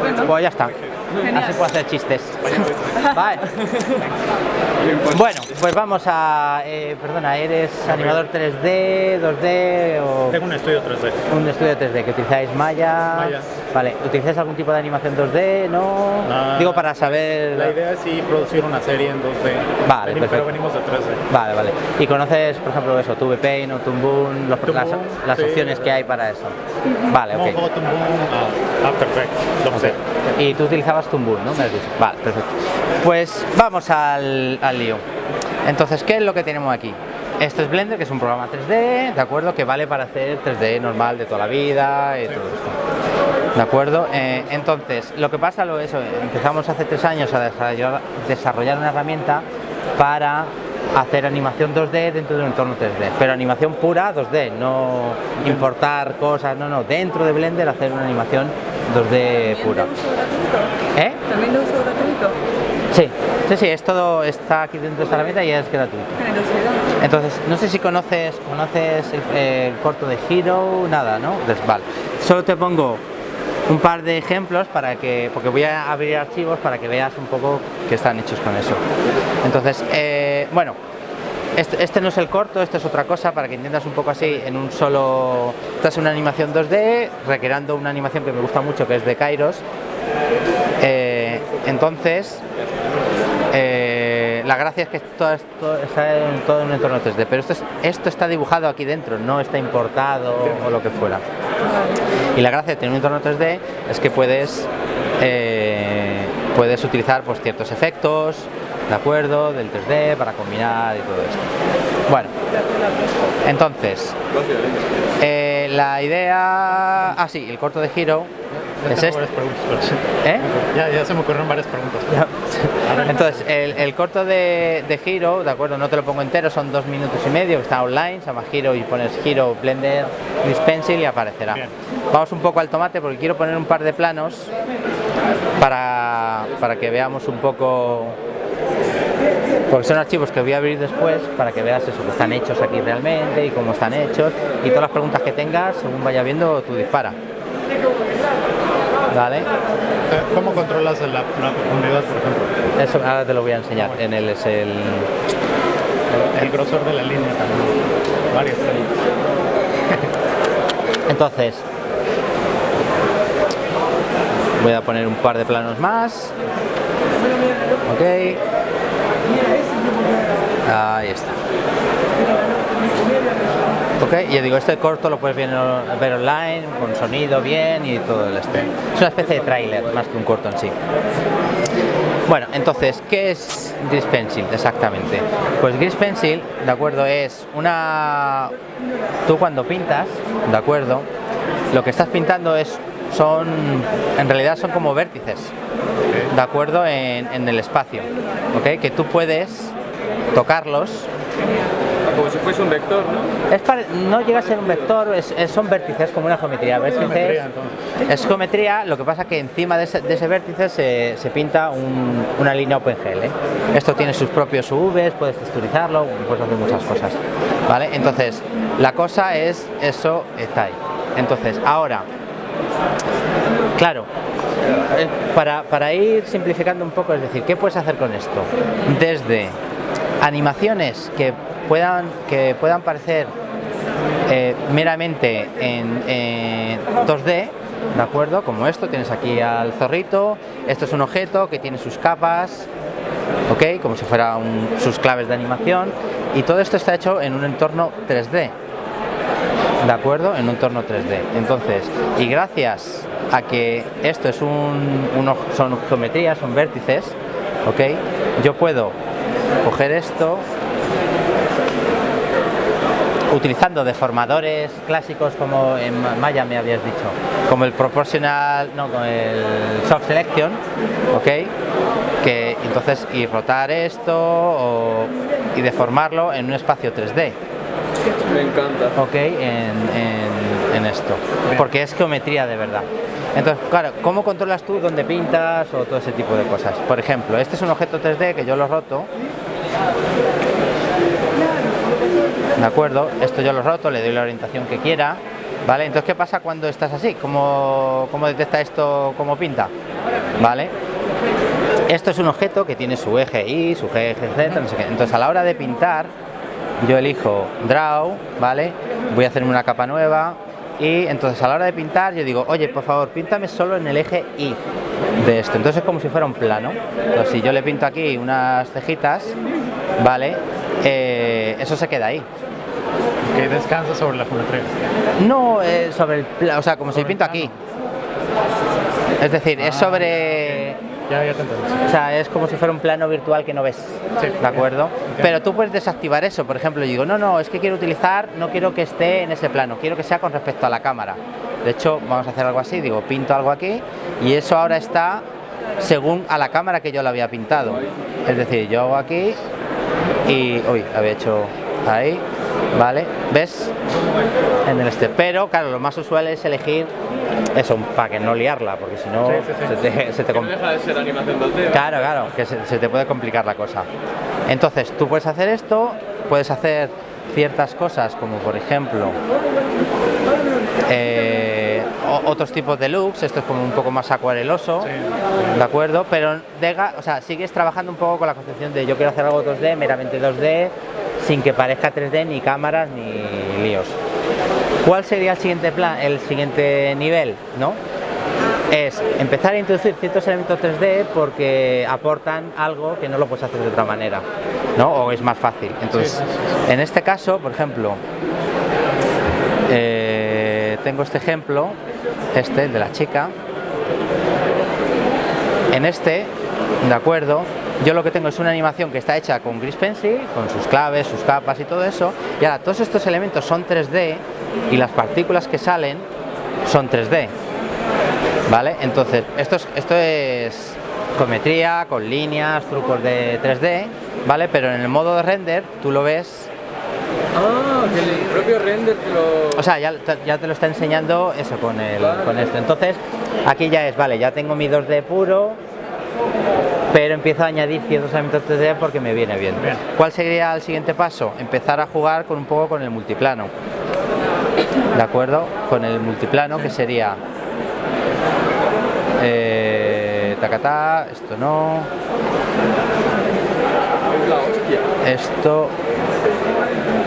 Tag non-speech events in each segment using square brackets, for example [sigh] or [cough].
Pues ya está. Así puedo hacer chistes. [laughs] Vale. Bueno, pues vamos a... eh, perdona, ¿eres animador 3D, 2D o...? Tengo un estudio 3D. Un estudio 3D, que utilizáis Maya. Maya. Vale, ¿utilizáis algún tipo de animación 2D? ¿No? Ah, Digo para saber... La idea es sí producir una serie en 2D. Vale, Veni- perfecto. Pero venimos de 3D. Vale, vale. ¿Y conoces, por ejemplo, eso, Tube Paint o Toon los, Toon las, Boom, las sí. opciones que hay para eso? Vale, ok. Mojo, Toon Boom, ah, After Effects, lo sea. Y tú utilizabas Toon Boom, ¿no? Me has dicho. Vale, perfecto. Pues vamos al, al lío. Entonces, ¿qué es lo que tenemos aquí? Esto es Blender, que es un programa 3D, ¿de acuerdo? Que vale para hacer 3D normal de toda la vida y todo esto. ¿De acuerdo? Eh, entonces, lo que pasa lo eso, empezamos hace tres años a desarrollar, desarrollar una herramienta para hacer animación 2D dentro de un entorno 3D, pero animación pura 2D, no importar cosas, no, no, dentro de Blender hacer una animación 2D pura. ¿Eh? También de uso gratuito. Sí, sí, sí, es todo, está aquí dentro de esta herramienta y es gratuito. Entonces, no sé si conoces, conoces el, el corto de Hero, nada, ¿no? Pues, vale. Solo te pongo un par de ejemplos para que, porque voy a abrir archivos para que veas un poco que están hechos con eso. Entonces, eh, bueno, este, este no es el corto, esto es otra cosa para que entiendas un poco así en un solo... Esta es una animación 2D, recreando una animación que me gusta mucho que es de Kairos. Eh, entonces, eh, la gracia es que todo está en un entorno 3D, pero esto, es- esto está dibujado aquí dentro, no está importado o lo que fuera. Y la gracia de tener un entorno 3D es que puedes, eh, puedes utilizar pues, ciertos efectos, ¿de acuerdo? Del 3D para combinar y todo esto. Bueno, entonces, eh, la idea... Ah, sí, el corto de Hero Ya es este. ¿Eh? Ya, ya se me ocurrieron varias preguntas. [laughs] Entonces, el, el corto de, de Hero, de acuerdo, no te lo pongo entero, son dos minutos y medio, está online, se llama Hero y pones Hero Blender This Pencil y aparecerá. Bien. Vamos un poco al tomate porque quiero poner un par de planos para, para que veamos un poco, porque son archivos que voy a abrir después para que veas eso, que están hechos aquí realmente y cómo están hechos y todas las preguntas que tengas, según vaya viendo, tú dispara. ¿Vale? Eh, ¿Cómo controlas la, la profundidad, por ejemplo? Eso ahora te lo voy a enseñar. En el es el, El grosor de la línea también. Varias [laughs] Entonces, voy a poner un par de planos más. Ok. Ahí está. Ok, yo digo, este corto lo puedes ver, online, con sonido bien y todo el este. Es una especie de tráiler más que un corto en sí. Bueno, entonces, ¿qué es Grease Pencil exactamente? Pues Grease Pencil, de acuerdo, es una... Tú cuando pintas, de acuerdo, lo que estás pintando es son, en realidad son como vértices, de acuerdo, en, en el espacio, ¿ok? Que tú puedes tocarlos Como si fuese un vector, ¿no? es pare- no llega a ser un vector, es- es- son vértices como una geometría. Vértices, geometría, entonces. es geometría, lo que pasa que encima de ese, de ese vértice se, se pinta un- una línea OpenGL. Esto tiene sus propios UVs, puedes texturizarlo, puedes hacer muchas cosas. ¿Vale? Entonces, la cosa es, eso está ahí. Entonces, ahora, claro, eh, para, para ir simplificando un poco, es decir, ¿qué puedes hacer con esto? Desde animaciones que puedan, que puedan parecer eh, meramente en, en 2D, ¿de acuerdo? Como esto, tienes aquí al zorrito, esto es un objeto que tiene sus capas, ¿ok? Como si fuera sus claves de animación, y todo esto está hecho en un entorno 3D, ¿de acuerdo? En un entorno 3D. Entonces, y gracias a que esto es un, uno- son geometrías, son vértices, ¿ok? Yo puedo coger esto utilizando deformadores clásicos como en Ma- Maya me habías dicho, como el proportional, no, con el soft selection, ¿ok? Que entonces y rotar esto y deformarlo en un espacio 3D. Me encanta. ¿ok? En, en- en esto, porque es geometría de verdad. Entonces, claro, ¿cómo controlas tú dónde pintas o todo ese tipo de cosas? Por ejemplo, este es un objeto 3D que yo lo roto, ¿de acuerdo? Esto yo lo roto, le doy la orientación que quiera, ¿Vale? Entonces, ¿qué pasa cuando estás así? ¿Cómo, cómo detecta esto cómo pinta? ¿Vale? Esto es un objeto que tiene su eje Y, su eje Z, no sé qué. Entonces, a la hora de pintar, yo elijo Draw, ¿vale? Voy a hacer una capa nueva, y entonces a la hora de pintar yo digo, oye, por favor, píntame solo en el eje Y de esto. Entonces es como si fuera un plano. Entonces si yo le pinto aquí unas cejitas, ¿vale? Eh, eso se queda ahí. Que descansa sobre la geometría. No, eh, sobre el plano, o sea, como si pinto aquí. Es decir, es Ah, sobre... Ya. O sea, es como si fuera un plano virtual que no ves. Sí, ¿De acuerdo? Pero tú puedes desactivar eso. Por ejemplo, yo digo, no, no, es que quiero utilizar, no quiero que esté en ese plano, quiero que sea con respecto a la cámara. De hecho, vamos a hacer algo así, digo, pinto algo aquí y eso ahora está según a la cámara que yo lo había pintado. Es decir, yo hago aquí y, uy, había hecho ahí, ¿vale? ¿Ves? En el este. Pero, claro, lo más usual es elegir eso, para que no liarla, porque si no Sí, sí, sí. se te, se te Que no com- deja de ser animación 2D. Claro, claro, que se, se te puede complicar la cosa. Entonces, tú puedes hacer esto, puedes hacer ciertas cosas, como por ejemplo eh, otros tipos de looks, esto es como un poco más acuareloso, ¿de acuerdo? Pero dega- o sea, sigues trabajando un poco con la concepción de yo quiero hacer algo 2D, meramente 2D, sin que parezca 3D, ni cámaras, ni líos. ¿Cuál sería el siguiente plan, el siguiente nivel, no? es empezar a introducir ciertos elementos 3D porque aportan algo que no lo puedes hacer de otra manera, ¿no? O es más fácil. Entonces, en este caso, por ejemplo, eh, tengo este ejemplo, este, el de la chica. En este, de acuerdo, yo lo que tengo es una animación que está hecha con Gris Pencil, con sus claves, sus capas y todo eso, y ahora todos estos elementos son 3D y las partículas que salen son 3D. ¿Vale? Entonces, esto es, esto es cometría, con líneas, trucos de 3D, ¿vale? Pero en el modo de render tú lo ves, Ah, que el propio render te lo... o sea, ya, ya te lo está enseñando eso con, el, con esto. Entonces, aquí ya es, vale, ya tengo mi 2D puro, pero empiezo a añadir ciertos elementos 3D porque me viene bien. Bien. ¿Cuál sería el siguiente paso? Empezar a jugar con un poco con el multiplano. ¿De acuerdo? Con el multiplano que sería eh, tacatá, esto no, esto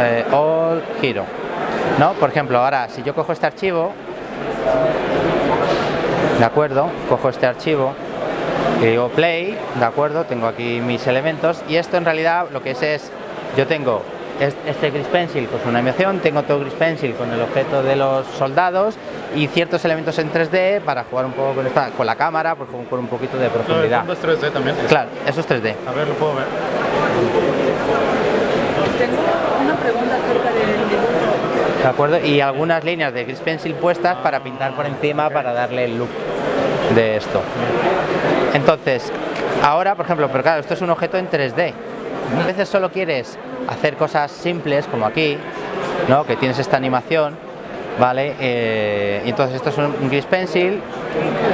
eh, all giro. ¿No? Por ejemplo, ahora si yo cojo este archivo, ¿de acuerdo? Cojo este archivo y digo play, ¿de acuerdo? Tengo aquí mis elementos y esto en realidad lo que es es, yo tengo este gris pencil con su animación, tengo otro gris pencil con el objeto de los soldados y ciertos elementos en 3D para jugar un poco con, esta, con la cámara, pues con, un poquito de profundidad. es 3D también. Claro, eso es 3D. A ver, lo puedo ver. Tengo una pregunta acerca del dibujo. ¿De acuerdo? Y algunas líneas de gris pencil puestas para pintar por encima para darle el look de esto. Entonces, ahora, por ejemplo, pero claro, esto es un objeto en 3D. A veces solo quieres hacer cosas simples, como aquí, ¿no? que tienes esta animación, ¿vale? Eh, entonces esto es un, gris pencil,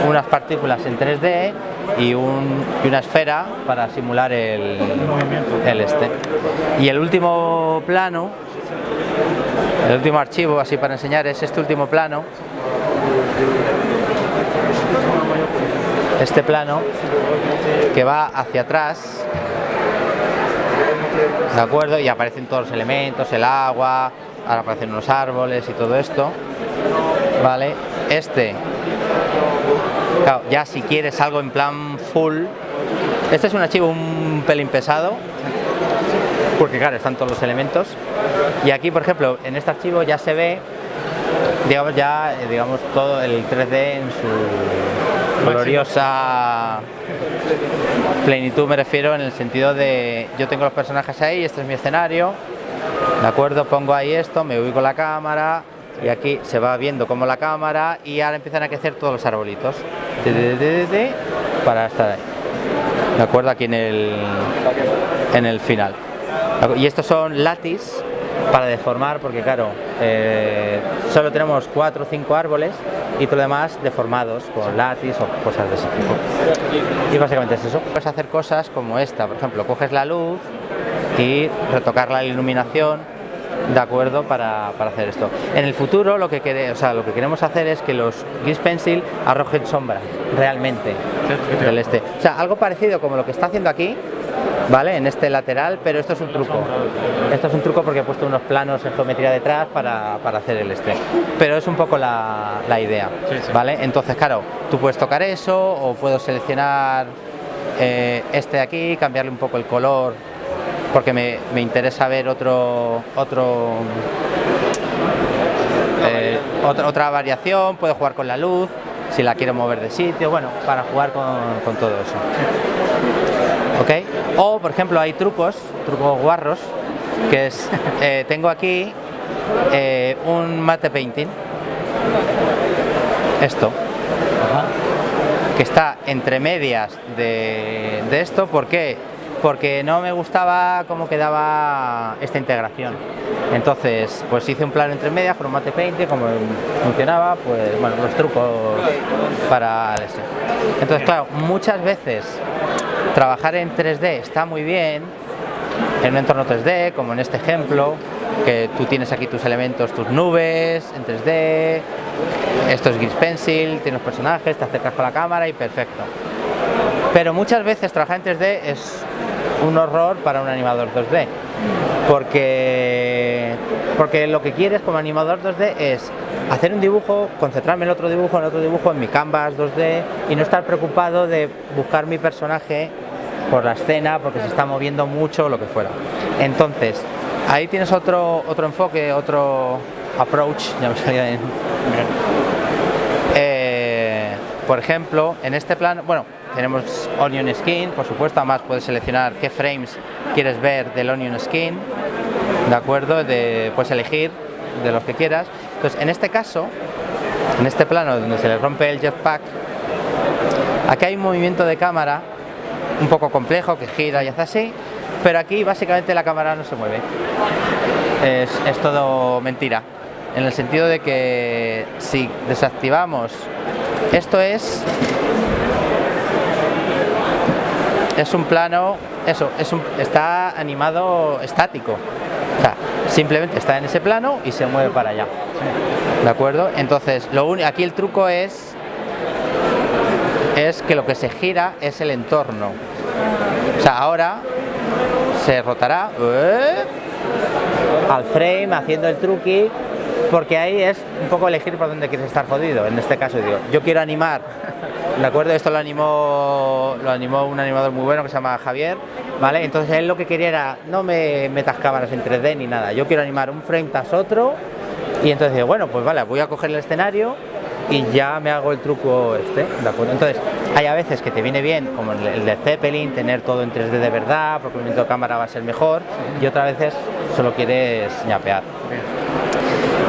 unas partículas en 3D y, un- y una esfera para simular el, el este. Y el último plano el último archivo, así para enseñar, es este último plano. Este plano que va hacia atrás. ¿De acuerdo? Y aparecen todos los elementos, el agua, ahora aparecen unos árboles y todo esto. ¿Vale? Este, ya si quieres algo en plan full, este es un archivo un pelín pesado, porque claro, están todos los elementos. Y aquí, por ejemplo, en este archivo ya se ve, digamos, ya, eh, digamos, todo el 3D en su gloriosa plenitud, me refiero en el sentido de, yo tengo los personajes ahí, este es mi escenario, ¿de acuerdo? Pongo ahí esto, me ubico la cámara, y aquí se va viendo como la cámara, y ahora empiezan a crecer todos los arbolitos, para estar ahí. ¿De acuerdo? Aquí en el, en el final. Y estos son latis para deformar, porque claro, eh, solo tenemos cuatro o cinco árboles y todo lo demás deformados con latis o cosas de ese tipo. Y básicamente es eso. Puedes hacer cosas como esta, por ejemplo, coges la luz y retocar la iluminación de acuerdo para, para hacer esto. En el futuro lo que, quere- o sea, lo que queremos hacer es que los Gris Pencil arrojen sombra realmente del este. O sea, algo parecido como lo que está haciendo aquí, ¿vale? En este lateral, pero esto es un truco. Esto es un truco porque he puesto unos planos en geometría detrás para, para hacer el este. Pero es un poco la, la idea, Sí, sí. ¿vale? Entonces, claro, tú puedes tocar eso o puedo seleccionar eh, este de aquí, cambiarle un poco el color porque me, me interesa ver otro otro eh, otra, otra variación, puedo jugar con la luz, si la quiero mover de sitio, bueno, para jugar con, con todo eso. O, por ejemplo, hay trucos, trucos guarros, que es, [laughs] eh, tengo aquí eh, un mate painting, esto, que está entre medias de, de esto, ¿por qué? Porque no me gustaba cómo quedaba esta integración. Entonces, pues hice un plano entre medias con un mate painting, como funcionaba, pues bueno, los trucos para ese. Entonces, claro, muchas veces trabajar en 3D está muy bien, en un entorno 3D, como en este ejemplo, que tú tienes aquí tus elementos, tus nubes en 3D, esto es Gris Pencil, tienes personajes, te acercas con la cámara y perfecto. Pero muchas veces trabajar en 3D es un horror para un animador 2D, porque, porque lo que quieres como animador 2D es hacer un dibujo, concentrarme en otro dibujo, en otro dibujo, en mi canvas 2D y no estar preocupado de buscar mi personaje por la escena porque se está moviendo mucho o lo que fuera. Entonces, ahí tienes otro, otro enfoque, otro approach, ya me salía en, eh, por ejemplo, en este plano, bueno, tenemos Onion Skin, por supuesto, además puedes seleccionar qué frames quieres ver del Onion Skin, ¿de acuerdo? De, puedes elegir de los que quieras. Entonces, en este caso, en este plano donde se le rompe el jetpack, aquí hay un movimiento de cámara un poco complejo que gira y hace así, pero aquí básicamente la cámara no se mueve. Es, es todo mentira, en el sentido de que si desactivamos, esto es es un plano, eso, es un, está animado estático. Simplemente está en ese plano y se mueve para allá. ¿De acuerdo? Entonces, lo aquí el truco es es que lo que se gira es el entorno. O sea, ahora se rotará ¡eh! al frame haciendo el truqui porque ahí es un poco elegir por dónde quieres estar jodido. En este caso digo, yo quiero animar, ¿de acuerdo? Esto lo animó, lo animó un animador muy bueno que se llama Javier, ¿vale? Entonces él lo que quería era, no me metas cámaras en 3D ni nada, yo quiero animar un frame tras otro y entonces bueno, pues vale, voy a coger el escenario y ya me hago el truco este, ¿de acuerdo? Entonces, hay a veces que te viene bien, como el, de Zeppelin, tener todo en 3D de verdad, porque el movimiento de cámara va a ser mejor, y otras veces solo quieres ñapear.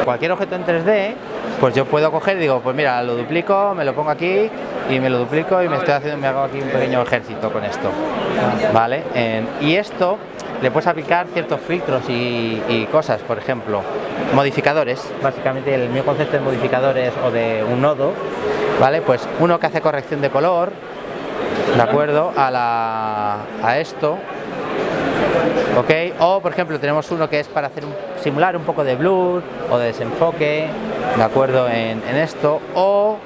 Cualquier objeto en 3D, pues yo puedo coger digo, pues mira, lo duplico, me lo pongo aquí y me lo duplico y me estoy haciendo, me hago aquí un pequeño ejército con esto, ¿vale? Y esto le puedes aplicar ciertos filtros y, y cosas, por ejemplo, modificadores, básicamente el mío concepto de modificadores o de un nodo, ¿vale? Pues uno que hace corrección de color, ¿de acuerdo? A, la, a esto, ¿ok? O por ejemplo tenemos uno que es para hacer un- simular un poco de blur o de desenfoque, ¿de acuerdo? En, en esto, o,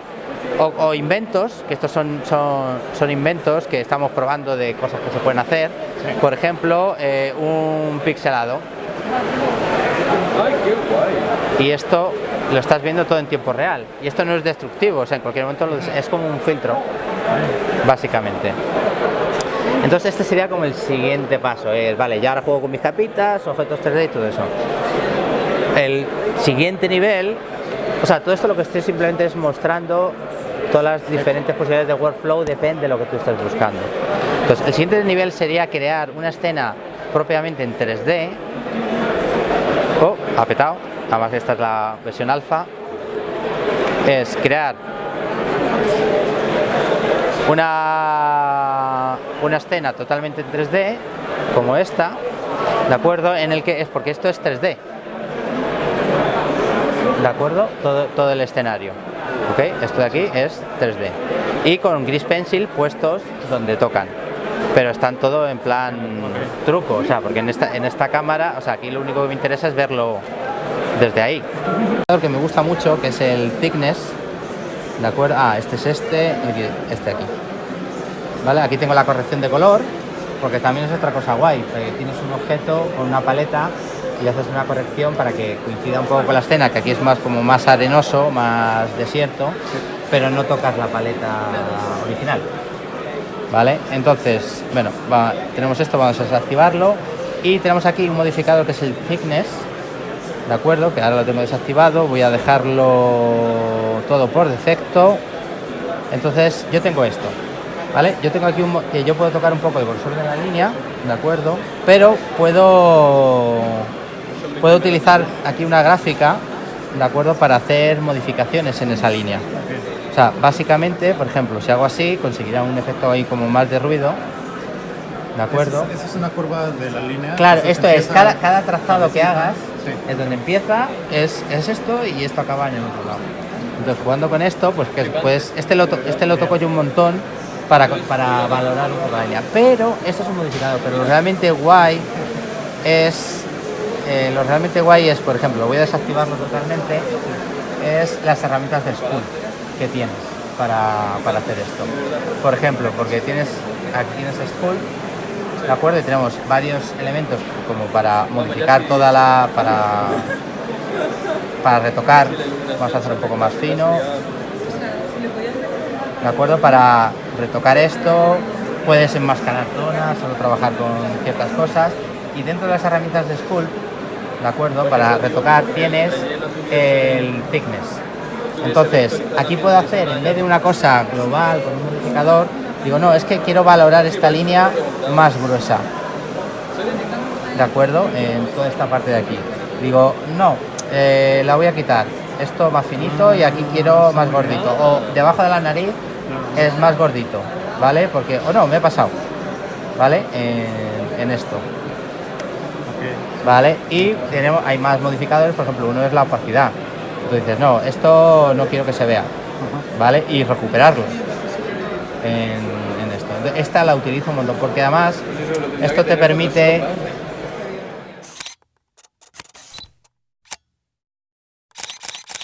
o- o inventos, que estos son, son, son inventos que estamos probando de cosas que se pueden hacer, por ejemplo, eh, un pixelado, Ay, qué guay. y esto lo estás viendo todo en tiempo real, y esto no es destructivo, o sea, en cualquier momento lo es como un filtro, básicamente. Entonces este sería como el siguiente paso, es, vale, ya ahora juego con mis capitas, objetos 3D y todo eso. El siguiente nivel, o sea, todo esto lo que estoy simplemente es mostrando todas las diferentes posibilidades de workflow, depende de lo que tú estés buscando. Entonces, el siguiente nivel sería crear una escena propiamente en 3D. Oh, apetado, además esta es la versión alfa. Es crear una, una escena totalmente en 3D, como esta, ¿de acuerdo? En el que es porque esto es 3D, ¿de acuerdo? Todo, todo el escenario, ¿ok? Esto de aquí es 3D. Y con gris pencil puestos donde tocan, pero están todo en plan truco, o sea, porque en esta, en esta cámara, o sea, aquí lo único que me interesa es verlo desde ahí. Lo que me gusta mucho, que es el thickness, ¿de acuerdo? Ah, este es este, aquí, este aquí. ¿Vale? Aquí tengo la corrección de color, porque también es otra cosa guay, porque tienes un objeto con una paleta y haces una corrección para que coincida un poco con la escena, que aquí es más como más arenoso, más desierto, pero no tocas la paleta original. ¿Vale? Entonces, bueno, va- tenemos esto, vamos a desactivarlo y tenemos aquí un modificador que es el thickness, ¿de acuerdo? Que ahora lo tengo desactivado, voy a dejarlo todo por defecto. Entonces, yo tengo esto, ¿vale? Yo tengo aquí un que yo puedo tocar un poco el grosor de la línea, ¿de acuerdo? Pero puedo puedo utilizar aquí una gráfica, ¿de acuerdo? Para hacer modificaciones en esa línea. O sea, básicamente, por ejemplo, si hago así, conseguirá un efecto ahí como más de ruido, ¿de acuerdo? Esa es una curva de la línea. Claro, esto es, cada, cada trazado que hagas, Sí. es donde empieza, es, es esto y esto acaba en el otro lado. Entonces, jugando con esto, pues, que, pues este, lo to- este lo toco yo un montón para, para valorar un poco la línea. Pero, esto es un modificador, pero realmente guay es, eh, lo realmente guay es, por ejemplo, voy a desactivarlo totalmente, es las herramientas de Skull que tienes para, para hacer esto. Por ejemplo, porque tienes, aquí tienes Skull, ¿de acuerdo? Y tenemos varios elementos como para modificar toda la... para, para retocar, vamos a hacer un poco más fino, ¿de acuerdo? Para retocar esto, puedes enmascarar zonas, solo trabajar con ciertas cosas. Y dentro de las herramientas de Skull, ¿de acuerdo? Para retocar tienes el thickness. Entonces, aquí puedo hacer, en vez de una cosa global con un modificador, digo, no, es que quiero valorar esta línea más gruesa. ¿De acuerdo? En toda esta parte de aquí. Digo, no, eh, la voy a quitar. Esto más finito y aquí quiero más gordito. O debajo de la nariz es más gordito, ¿vale? Porque, o no, me he pasado, ¿vale? En, en esto. ¿Vale? Y tenemos, hay más modificadores, por ejemplo, uno es la opacidad. Tú dices, no, esto no quiero que se vea, ¿vale? Y recuperarlo en, en esto. Esta la utilizo un montón porque además esto te permite